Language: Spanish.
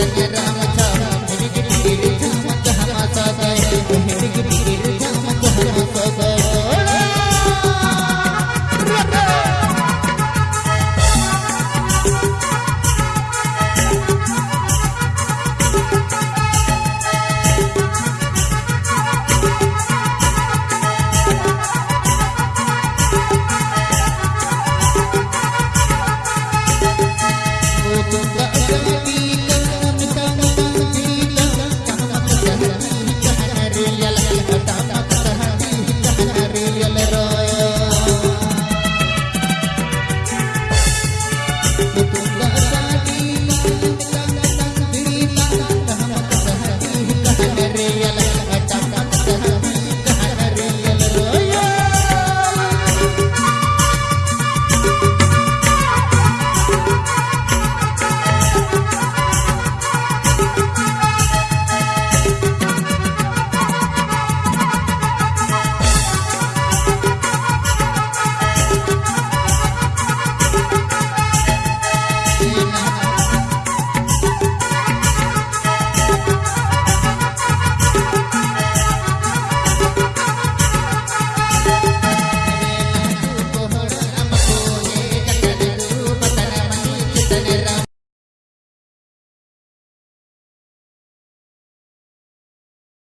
se. me ríe la